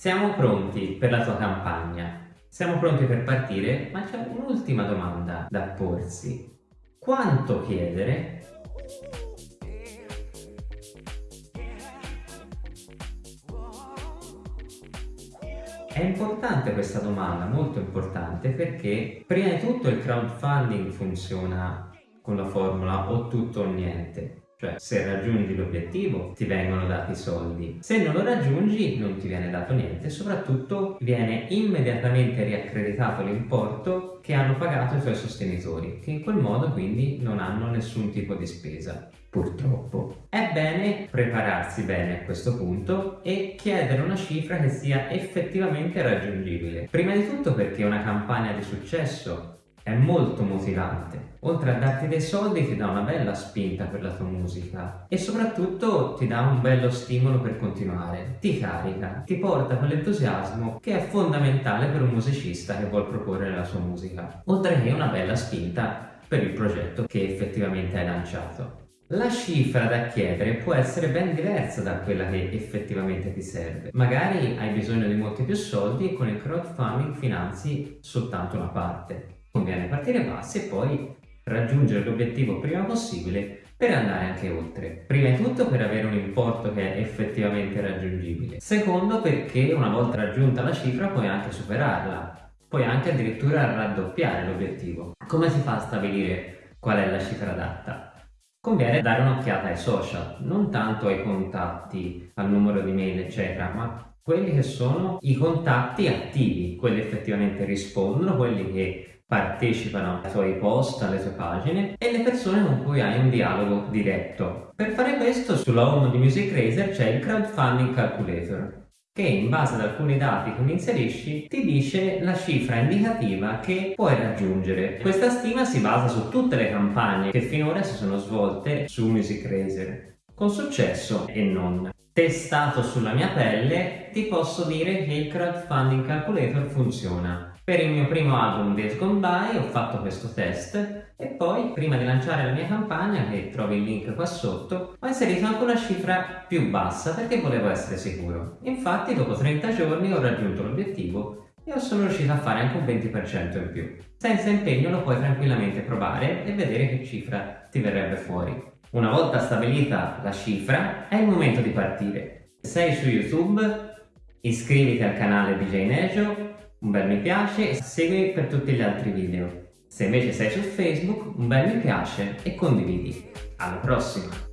Siamo pronti per la tua campagna. Siamo pronti per partire, ma c'è un'ultima domanda da porsi. Quanto chiedere? È importante questa domanda, molto importante, perché prima di tutto il crowdfunding funziona con la formula o tutto o niente. Cioè, se raggiungi l'obiettivo ti vengono dati i soldi, se non lo raggiungi non ti viene dato niente e soprattutto viene immediatamente riaccreditato l'importo che hanno pagato i tuoi sostenitori, che in quel modo quindi non hanno nessun tipo di spesa. Purtroppo. È bene prepararsi bene a questo punto e chiedere una cifra che sia effettivamente raggiungibile. Prima di tutto perché una campagna di successo è molto motivante. Oltre a darti dei soldi ti dà una bella spinta per la tua musica e soprattutto ti dà un bello stimolo per continuare, ti carica, ti porta quell'entusiasmo che è fondamentale per un musicista che vuole proporre la sua musica, oltre che una bella spinta per il progetto che effettivamente hai lanciato. La cifra da chiedere può essere ben diversa da quella che effettivamente ti serve. Magari hai bisogno di molti più soldi e con il crowdfunding finanzi soltanto una parte conviene partire bassi e poi raggiungere l'obiettivo prima possibile per andare anche oltre. Prima di tutto per avere un importo che è effettivamente raggiungibile. Secondo perché una volta raggiunta la cifra puoi anche superarla, puoi anche addirittura raddoppiare l'obiettivo. Come si fa a stabilire qual è la cifra adatta? Conviene dare un'occhiata ai social, non tanto ai contatti, al numero di mail eccetera, ma quelli che sono i contatti attivi, quelli effettivamente rispondono, quelli che partecipano ai tuoi post, alle tue pagine e le persone con cui hai un dialogo diretto. Per fare questo sulla home di Music Razer c'è il Crowdfunding Calculator che in base ad alcuni dati che inserisci ti dice la cifra indicativa che puoi raggiungere. Questa stima si basa su tutte le campagne che finora si sono svolte su Music Razer con successo e non. Testato sulla mia pelle ti posso dire che il Crowdfunding Calculator funziona. Per il mio primo album Days Gone By ho fatto questo test e poi, prima di lanciare la mia campagna, che trovi il link qua sotto, ho inserito anche una cifra più bassa perché volevo essere sicuro. Infatti, dopo 30 giorni ho raggiunto l'obiettivo e sono riuscito a fare anche un 20% in più. Senza impegno lo puoi tranquillamente provare e vedere che cifra ti verrebbe fuori. Una volta stabilita la cifra, è il momento di partire. Sei su YouTube, iscriviti al canale DJ Nejo un bel mi piace e segui per tutti gli altri video. Se invece sei su Facebook, un bel mi piace e condividi. Alla prossima!